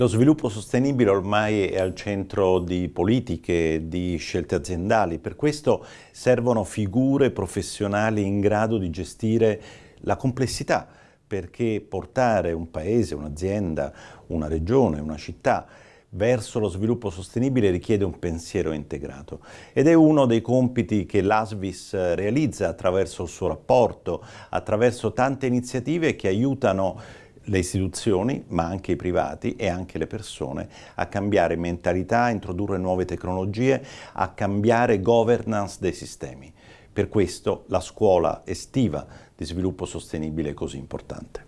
Lo sviluppo sostenibile ormai è al centro di politiche, di scelte aziendali, per questo servono figure professionali in grado di gestire la complessità, perché portare un paese, un'azienda, una regione, una città verso lo sviluppo sostenibile richiede un pensiero integrato. Ed è uno dei compiti che l'ASVIS realizza attraverso il suo rapporto, attraverso tante iniziative che aiutano le istituzioni, ma anche i privati e anche le persone, a cambiare mentalità, a introdurre nuove tecnologie, a cambiare governance dei sistemi. Per questo la scuola estiva di sviluppo sostenibile è così importante.